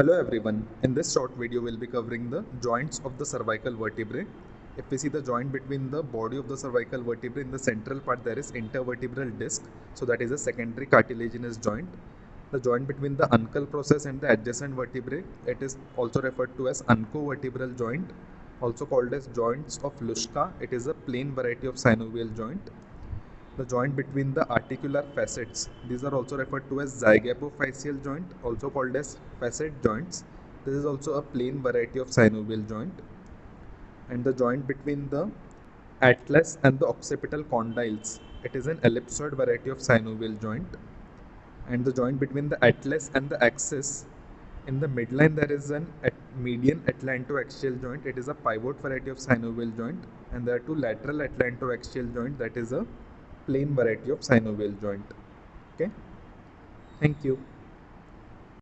Hello everyone, in this short video we'll be covering the joints of the cervical vertebrae. If we see the joint between the body of the cervical vertebrae in the central part there is intervertebral disc, so that is a secondary cartilaginous joint. The joint between the uncal process and the adjacent vertebrae, it is also referred to as uncovertebral joint, also called as joints of Luschka. It is a plain variety of synovial joint the joint between the articular facets. These are also referred to as zygapophyseal joint, also called as facet joints. This is also a plain variety of synovial joint. And the joint between the atlas and the occipital condyles. It is an ellipsoid variety of synovial joint. And the joint between the atlas and the axis. In the midline, there is an at median atlantoaxial joint. It is a pivot variety of synovial joint. And there are two lateral atlantoaxial joint. That is a plain variety of synovial joint. Okay? Thank you